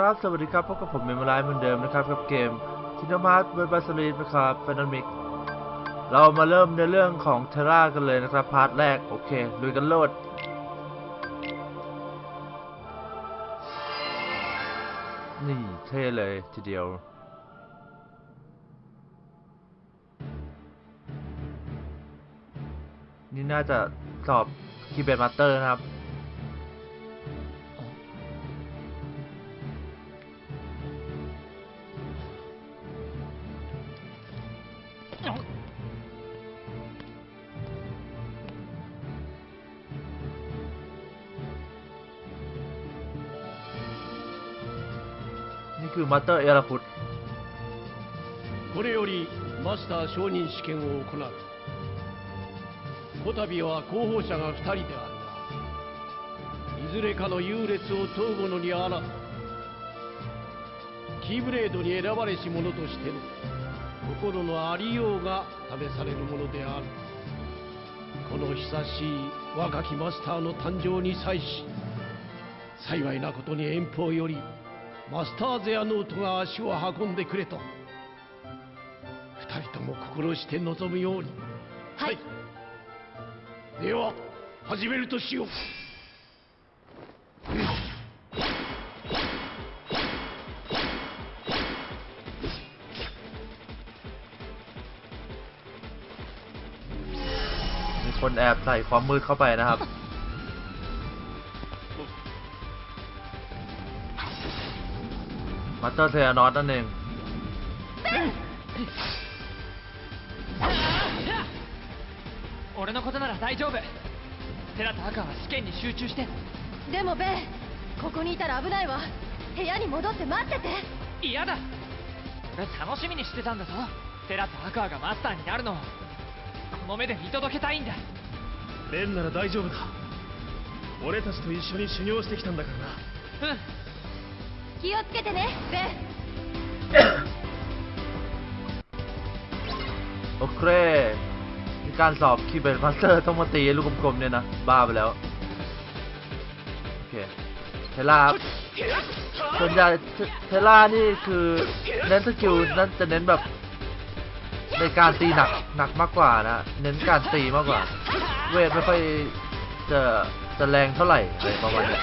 ครับ สวัสดีครับพบกับผมเมมโมไลเหมือนเดิมนะครับ กับเกมคินดมาร์ทเวอร์บาสลีนนะครับแฟนมิก เรามาเริ่มในเรื่องของเทรากันเลยนะครับ พาร์ทแรก โอเคลุยกันโลดนี่เท่เลยทีเดียวนี่น่าจะสอบคีย์เบดมาสเตอร์นะครับ またやらここれよりマスター承認試験を行う。こたびは候補者が2人であるがいずれかの優劣を問う者にあらずキーブレードに選ばれし者としての心のありようが試されるものである。この久しい若きマスターの誕生に際し幸いなことに遠方よりマスターゼアノートが足を運んでくれと二人とも心して望むようにはいでは始めるとしようมีคนแอบใส่ความมืดเข้าไปนะครับ มาสเตอร์เทอร์นอสนั่นเอง 俺のことなら大丈夫テラとアカは試験に集中してでもベンここにいたら危ないわ部屋に戻って待ってて嫌だ俺楽しみにしてたんだぞテラとアクアがマスターになるのをこの目で見届けたいんだレンなら大丈夫だ俺たちと一緒に修行してきたんだからなうん 気をつけてねベン โอเคมีการสอบคีย์เบดมาสเตอร์ต้องมาตีลูกกลมๆเนี่ยนะ บ้าไปแล้ว โอเค เทล่าครับส่วนใหญ่เทเทล่านี่คือเน้นสกิลนั่นจะเน้นแบบ ในการตีหนักหนักมากกว่านะ เน้นการตีมากกว่า เวทไม่ค่อยจะจะแรงเท่าไหร่อะไรประมาณนี้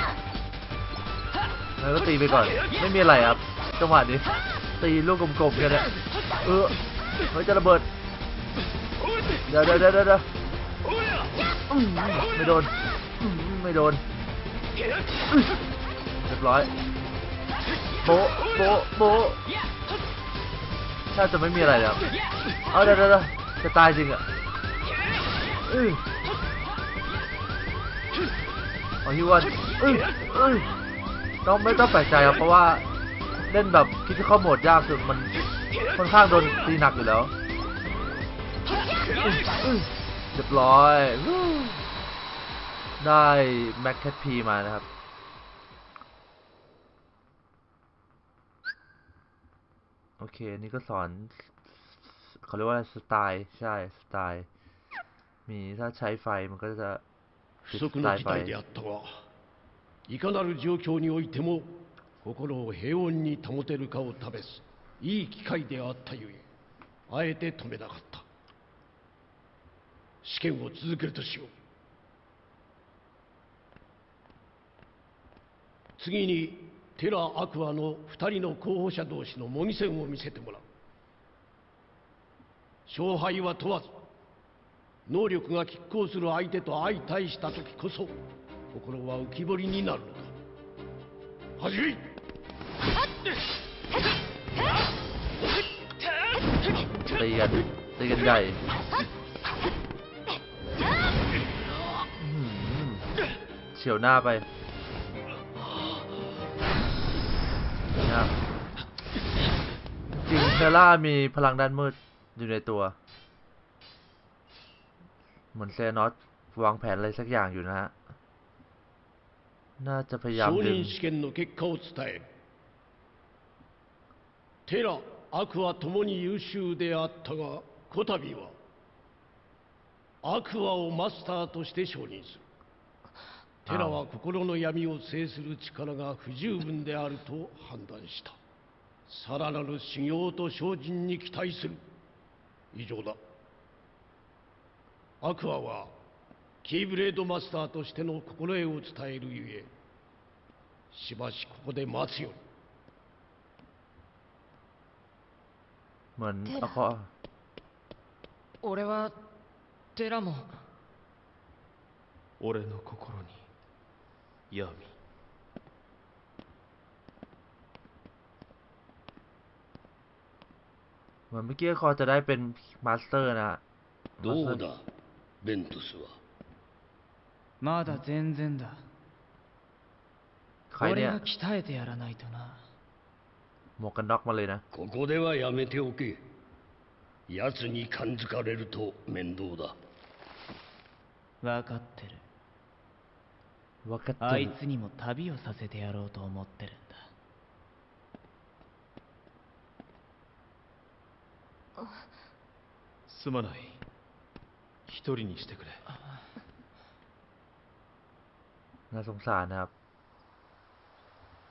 แล้วก็ตีไปก่อน ไม่มีอะไรครับ จังหวะนี้ตีลูกกลมๆกันเนี่ยเออเฮ้ยจะระเบิด เดี๋ยวเดี๋ยวเดี๋ยวเดี๋ยวอืมไม่โดน ไม่โดน เรียบร้อย โบโบโบะแทบจะไม่มีอะไรแล้วเอาเดี๋ยวเดี๋ยวเดี๋ยวจะตายจริงอะอื้อเอฮิวันอื้ออื้อต้ ก็ไม่ต้องแปลกใจครับเพราะว่าเล่นแบบคิดเข้าโหมดยากสุดมันค่อนข้างโดนตีหนักอยู่แล้วเรียบร้อย ได้แม็กแคทพีมานะครับ โอเคนี่ก็สอนเขาเรียกว่าสไตล์ใช่สไตล์ มีถ้าใช้ไฟมันก็จะสไตล์ไฟ いかなる状況においても心を平穏に保てるかを試すいい機会であったゆえあえて止めなかった。試験を続けるとしよう。次にテラ・アクアの2人の候補者同士の模擬戦を見せてもらう。勝敗は問わず能力が拮抗する相手と相対した時こそ心は浮き彫りになるのだ始めいตีกันตีกันใหญ่อื้อหือเฉียวหน้าไปนะครับจริงเทล่ามีพลังด้านมืดอยู่ในตัว เหมือนเซนอสวางแผนอะไรสักอย่างอยู่นะฮะ น่าจะพยายาม 承 ดึง 認試験の結果を伝えるテラアクアともに優秀であったがこたびはアクアをマスターとして承認する テラは心の闇を制する力が不十分であると判断したさらなる修行と精進に期待する以上だアクアは キーブレードマスターとしての心得を伝えるゆえしばしここで待つように เหมือน เทระ เอาเขา 俺はテラも俺の心に闇 เหมือนเมื่อกี้คอจะได้เป็นมาสเตอร์นะฮะ どうだベントスは まだ全然だ。帰れ俺が鍛えてやらないとな。もうかなまれな。ここではやめておけ。奴に感づかれると面倒だ。分かってる。分かってる。あいつにも旅をさせてやろうと思ってるんだ。すまない。一人にしてくれ。 น่าสงสารนะครับ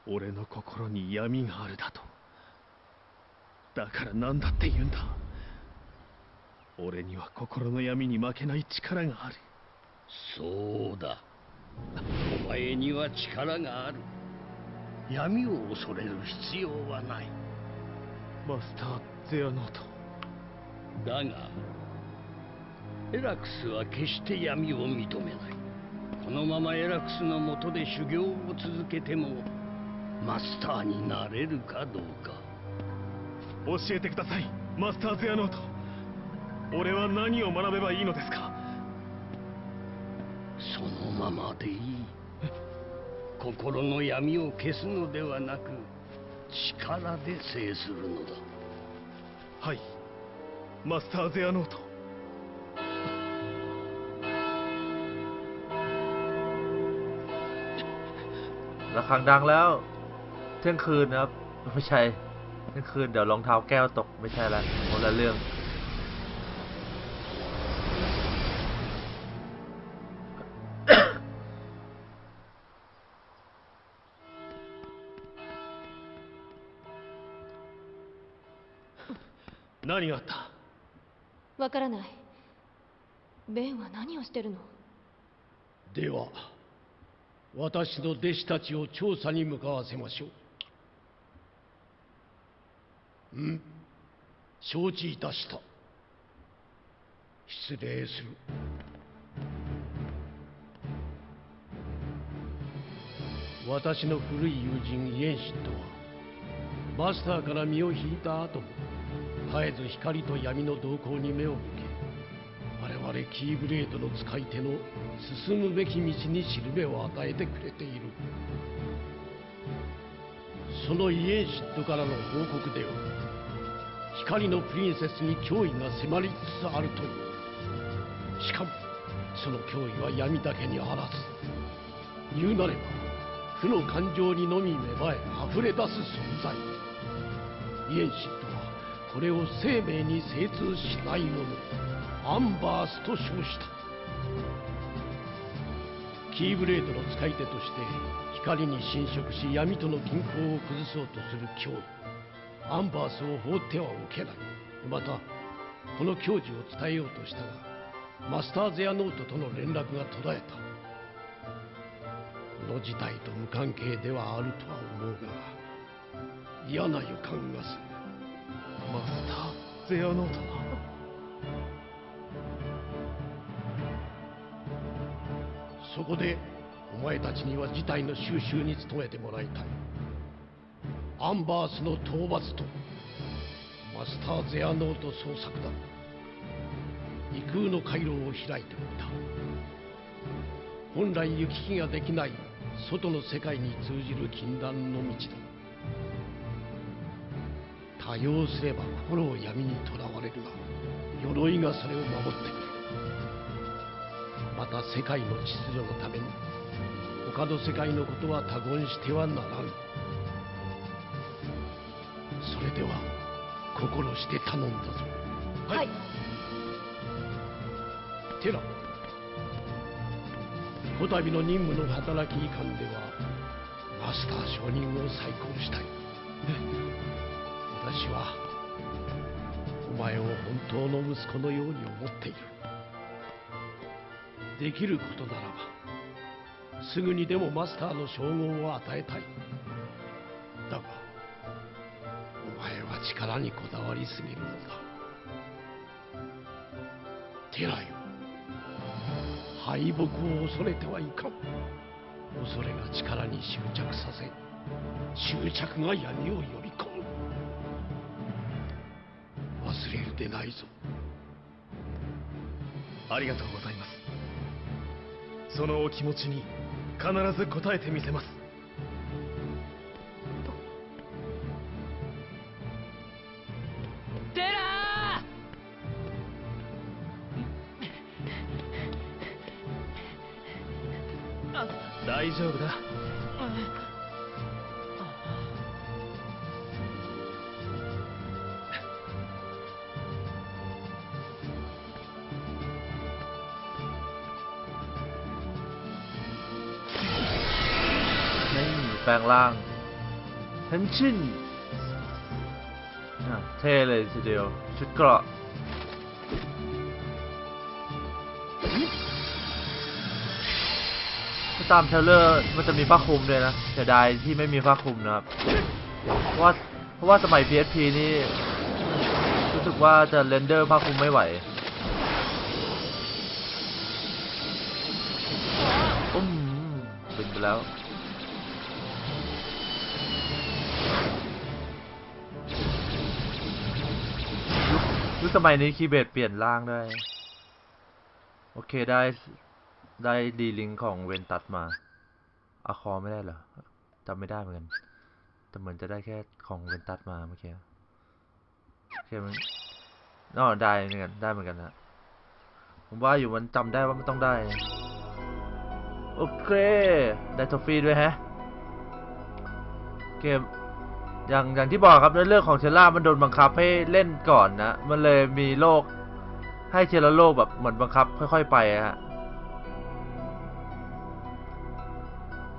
俺の心に闇があるだとだから何だって言うんだ俺には心の闇に負けない力があるそうだお前には力がある闇を恐れる必要はないマスター・ゼアノートだがエラクスは決して闇を認めない このままエラクスのもとで修行を続けてもマスターになれるかどうか。教えてくださいマスター・ゼアノート。俺は何を学べばいいのですか？そのままでいい。心の闇を消すのではなく力で制するのだ。はい。マスター・ゼアノート ระฆังดังแล้ว เที่ยงคืนนะครับ ไม่ใช่ เที่ยงคืนเดี๋ยวรองเท้าแก้วตกไม่ใช่แล้วคนละเรื่อง 何があったわからないベンは何をしてるのでは 私の弟子たちを調査に向かわせましょう。うん。承知いたした。失礼する。私の古い友人イエンシットはマスターから身を引いた後も絶えず光と闇の動向に目を向け我々キーブレードの使い手の進むべき道にしるべを与えてくれている。そのイエンシットからの報告では光のプリンセスに脅威が迫りつつあるという。しかもその脅威は闇だけにあらず言うなれば負の感情にのみ芽生え溢れ出す存在。イエンシットはこれを生命に精通しないもの。アンバースと称した。キーブレードの使い手として光に侵食し闇との均衡を崩そうとする脅威。アンバースを放ってはおけない。またこの矜持を伝えようとしたがマスター・ゼアノートとの連絡が途絶えた。この事態と無関係ではあるとは思うが嫌な予感がする。マスター・ゼアノートは？そこでお前たちには事態の収拾に努めてもらいたい。アンバースの討伐とマスター・ゼアノート捜索だ。異空の回廊を開いておいた。本来行き来ができない外の世界に通じる禁断の道だ。多用すれば心を闇にとらわれるが鎧がそれを守ってくるまた世界の秩序のために他の世界のことは他言してはならぬそれでは心して頼んだぞ。はい。テラこたびの任務の働きいかんではマスター承認を再考したい。私はお前を本当の息子のように思っているできることならばすぐにでもマスターの称号を与えたい。だがお前は力にこだわりすぎるのだ。テラよ敗北を恐れてはいかん。恐れが力に執着させ執着が闇を呼び込む。忘れるでないぞ。ありがとうございます。そのお気持ちに必ず応えてみせます。テラ大丈夫だ ลงร่างเทนชินอะเท่เลยทีเดียว ชุดเกราะถ้าตามเทรลเลอร์มันจะมีผ้าคลุมด้วยนะเสียดายที่ไม่มีผ้าคลุมนะครับ เพราะว่าเพราะว่าสมัย PSP นี่รู้สึกว่าจะเรนเดอร์ผ้าคลุมไม่ไหวอุ้มบินไปแล้ว ยุคสมัยนี้คีย์เบดเปลี่ยนร่างได้ โอเคได้ได้ดีลิงของเวนตัดมาอาคอไม่ได้เหรอจำไม่ได้เหมือนกัน แต่เหมือนจะได้แค่ของเวนตัดมาเมื่อกี้โอเคมันอ๋อได้เหมือนกันได้เหมือนกันนะผมว่าอยู่มันจำได้ว่ามันต้องได้ โอเค ได้ทอฟฟี่ด้วยแฮะเกม อย่างอย่างที่บอกครับในเรื่องของเชล่ามันโดนบังคับให้เล่นก่อนนะมันเลยมีโลกให้เชลโลกแบบเหมือนบังคับ ค่อย ๆ ไปฮะ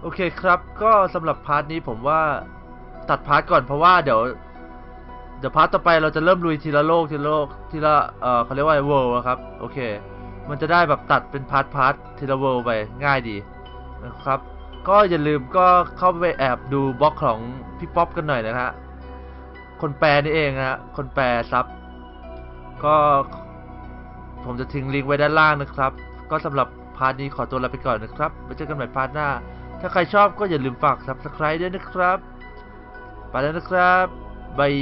โอเคครับ ก็สำหรับพาร์ทนี้ผมว่าตัดพาร์ทก่อนเพราะว่าเดี๋ยวเดี๋ยวพาร์ทต่อไปเราจะเริ่มลุยทีละโลกทีละโลกทีละเอ่อเขาเรียกว่าเวิลด์ครับโอเค มันจะได้แบบตัดเป็นพาร์ทพาร์ททีละเวิลด์ไปง่ายดีนะครับ ก็อย่าลืมก็เข้าไปแอบดูบล็อกของพี่ป๊อปกันหน่อยนะฮะคนแปลนี่เองนะฮะคนแปลซับก็ผมจะทิ้งลิงก์ไว้ด้านล่างนะครับ ก็สำหรับพาร์ทนี้ขอตัวลาไปก่อนนะครับไว้เจอกันใหม่พาร์ทหน้า ถ้าใครชอบก็อย่าลืมฝาก subscribe ด้วยนะครับ ไปแล้วนะครับบาย